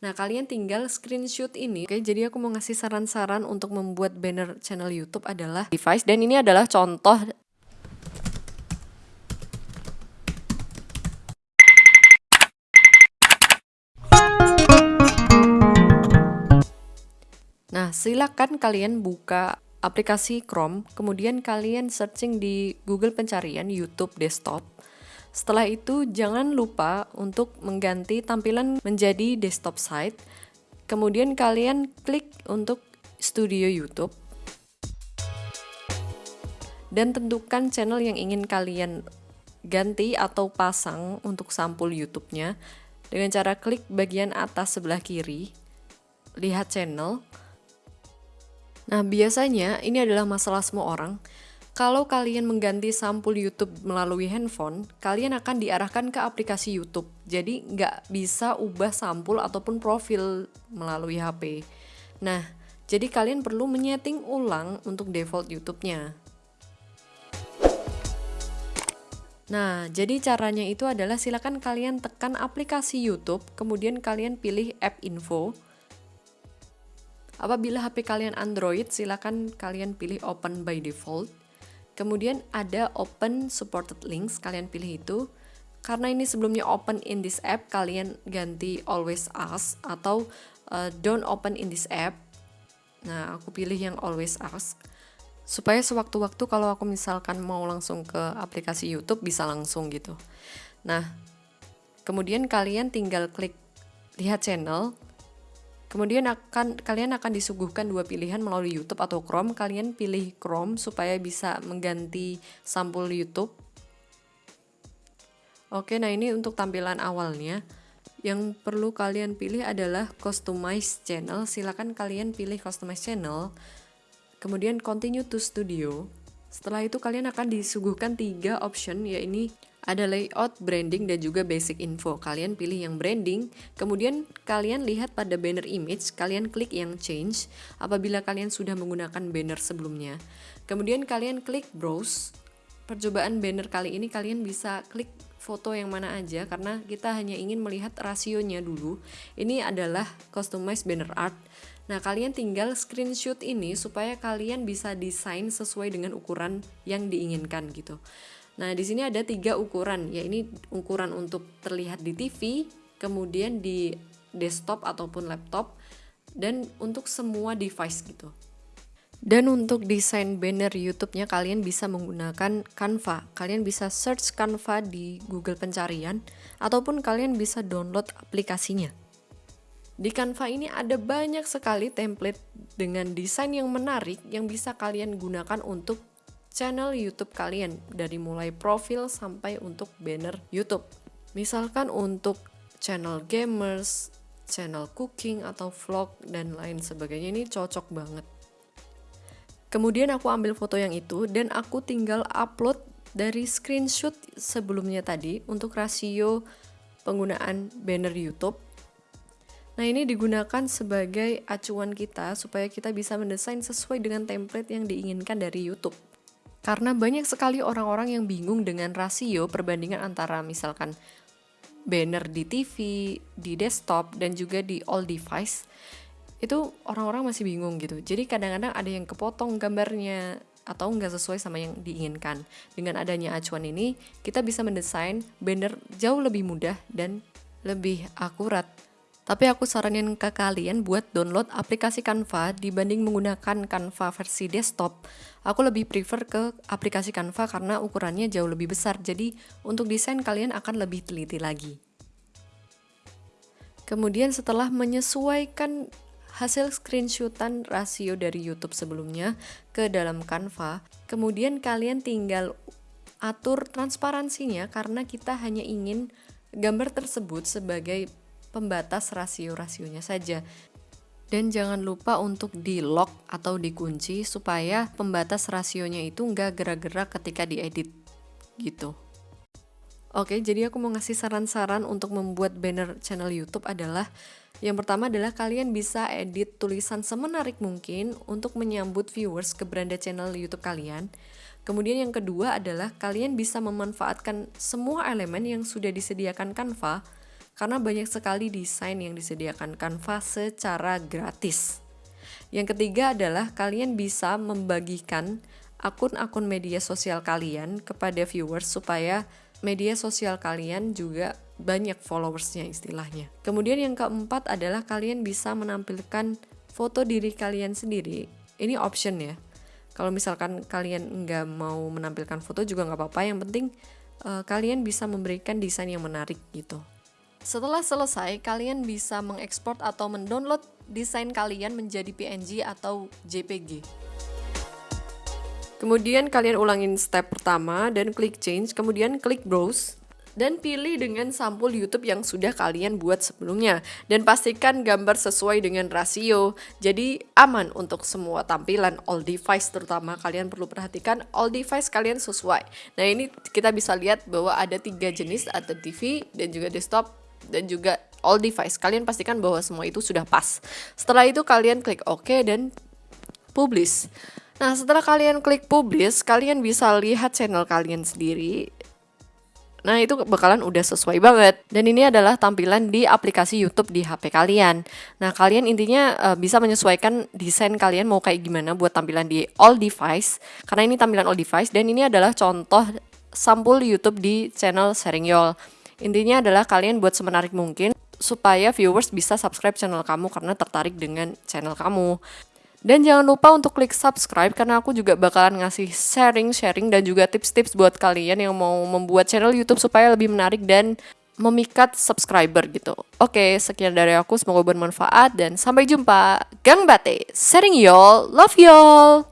Nah, kalian tinggal screenshot ini. Oke, jadi aku mau ngasih saran-saran untuk membuat banner channel YouTube adalah device dan ini adalah contoh Nah, silakan kalian buka aplikasi Chrome, kemudian kalian searching di Google pencarian YouTube desktop. Setelah itu, jangan lupa untuk mengganti tampilan menjadi desktop site. Kemudian kalian klik untuk studio YouTube. Dan tentukan channel yang ingin kalian ganti atau pasang untuk sampul YouTube-nya dengan cara klik bagian atas sebelah kiri, lihat channel. Nah, biasanya ini adalah masalah semua orang. Kalau kalian mengganti sampul YouTube melalui handphone, kalian akan diarahkan ke aplikasi YouTube. Jadi nggak bisa ubah sampul ataupun profil melalui HP. Nah, jadi kalian perlu menyeting ulang untuk default YouTube-nya. Nah, jadi caranya itu adalah silakan kalian tekan aplikasi YouTube, kemudian kalian pilih App Info. Apabila HP kalian Android, silakan kalian pilih Open by Default. Kemudian ada open supported links, kalian pilih itu. Karena ini sebelumnya open in this app, kalian ganti always ask atau uh, don't open in this app. Nah, aku pilih yang always ask supaya sewaktu-waktu kalau aku misalkan mau langsung ke aplikasi YouTube bisa langsung gitu. Nah, kemudian kalian tinggal klik lihat channel, Kemudian akan kalian akan disuguhkan dua pilihan melalui YouTube atau Chrome. Kalian pilih Chrome supaya bisa mengganti sampul YouTube. Oke, nah ini untuk tampilan awalnya. Yang perlu kalian pilih adalah Customize Channel. Silakan kalian pilih Customize Channel. Kemudian Continue to Studio. Setelah itu kalian akan disuguhkan tiga option yaitu ada layout, branding, dan juga basic info. Kalian pilih yang branding, kemudian kalian lihat pada banner image, kalian klik yang change apabila kalian sudah menggunakan banner sebelumnya. Kemudian kalian klik browse. Percobaan banner kali ini kalian bisa klik foto yang mana aja karena kita hanya ingin melihat rasionya dulu. Ini adalah customized banner art. Nah, kalian tinggal screenshot ini supaya kalian bisa desain sesuai dengan ukuran yang diinginkan gitu. Nah, di sini ada tiga ukuran, ya ini ukuran untuk terlihat di TV, kemudian di desktop ataupun laptop, dan untuk semua device gitu. Dan untuk desain banner YouTube-nya kalian bisa menggunakan Canva. Kalian bisa search Canva di Google pencarian ataupun kalian bisa download aplikasinya. Di Canva ini ada banyak sekali template dengan desain yang menarik yang bisa kalian gunakan untuk channel YouTube kalian dari mulai profil sampai untuk banner YouTube. Misalkan untuk channel gamers, channel cooking atau vlog dan lain sebagainya ini cocok banget. Kemudian aku ambil foto yang itu dan aku tinggal upload dari screenshot sebelumnya tadi untuk rasio penggunaan banner YouTube. Nah, ini digunakan sebagai acuan kita supaya kita bisa mendesain sesuai dengan template yang diinginkan dari YouTube. Karena banyak sekali orang-orang yang bingung dengan rasio perbandingan antara misalkan banner di TV, di desktop, dan juga di all device. Itu orang-orang masih bingung gitu. Jadi kadang-kadang ada yang kepotong gambarnya atau nggak sesuai sama yang diinginkan. Dengan adanya acuan ini, kita bisa mendesain banner jauh lebih mudah dan lebih akurat tapi aku saranin ke kalian buat download aplikasi Canva dibanding menggunakan Canva versi desktop. Aku lebih prefer ke aplikasi Canva karena ukurannya jauh lebih besar. Jadi untuk desain kalian akan lebih teliti lagi. Kemudian setelah menyesuaikan hasil screenshotan rasio dari YouTube sebelumnya ke dalam Canva, kemudian kalian tinggal atur transparansinya karena kita hanya ingin gambar tersebut sebagai pembatas rasio-rasionya saja. Dan jangan lupa untuk di lock atau dikunci supaya pembatas rasionya itu nggak gerak-gerak ketika diedit gitu. Oke, jadi aku mau ngasih saran-saran untuk membuat banner channel YouTube adalah yang pertama adalah kalian bisa edit tulisan semenarik mungkin untuk menyambut viewers ke beranda channel YouTube kalian. Kemudian yang kedua adalah kalian bisa memanfaatkan semua elemen yang sudah disediakan Canva karena banyak sekali desain yang disediakan Canva secara gratis. Yang ketiga adalah kalian bisa membagikan akun-akun media sosial kalian kepada viewers supaya media sosial kalian juga banyak followersnya istilahnya. Kemudian yang keempat adalah kalian bisa menampilkan foto diri kalian sendiri. Ini option ya. Kalau misalkan kalian nggak mau menampilkan foto juga nggak apa-apa. Yang penting uh, kalian bisa memberikan desain yang menarik gitu. Setelah selesai, kalian bisa mengekspor atau mendownload desain kalian menjadi PNG atau JPG. Kemudian kalian ulangin step pertama dan klik change, kemudian klik browse dan pilih dengan sampul YouTube yang sudah kalian buat sebelumnya dan pastikan gambar sesuai dengan rasio. Jadi aman untuk semua tampilan all device terutama kalian perlu perhatikan all device kalian sesuai. Nah, ini kita bisa lihat bahwa ada tiga jenis ada TV dan juga desktop dan juga all device. Kalian pastikan bahwa semua itu sudah pas. Setelah itu kalian klik OK dan publish. Nah, setelah kalian klik publish, kalian bisa lihat channel kalian sendiri. Nah, itu bakalan udah sesuai banget. Dan ini adalah tampilan di aplikasi YouTube di HP kalian. Nah, kalian intinya uh, bisa menyesuaikan desain kalian mau kayak gimana buat tampilan di all device. Karena ini tampilan all device dan ini adalah contoh sampul YouTube di channel Sharing Yol. Intinya adalah kalian buat semenarik mungkin supaya viewers bisa subscribe channel kamu karena tertarik dengan channel kamu. Dan jangan lupa untuk klik subscribe karena aku juga bakalan ngasih sharing-sharing dan juga tips-tips buat kalian yang mau membuat channel YouTube supaya lebih menarik dan memikat subscriber gitu. Oke, sekian dari aku, semoga bermanfaat dan sampai jumpa. Gang Bate, sharing y'all, love y'all.